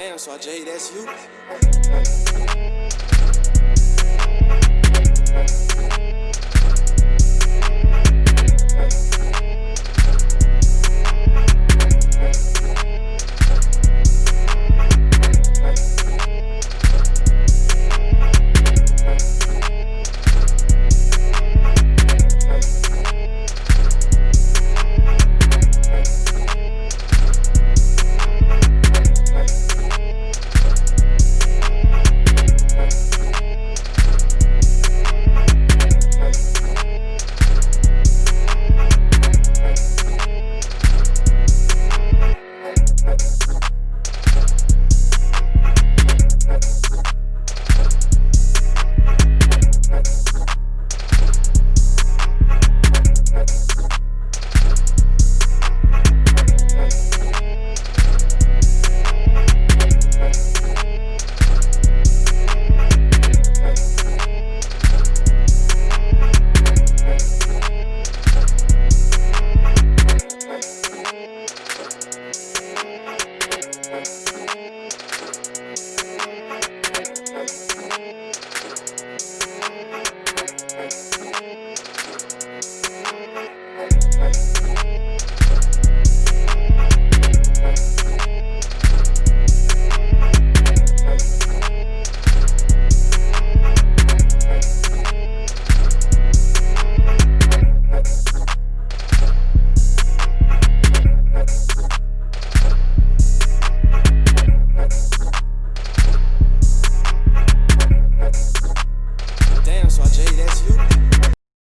damn, so Jay, that's you.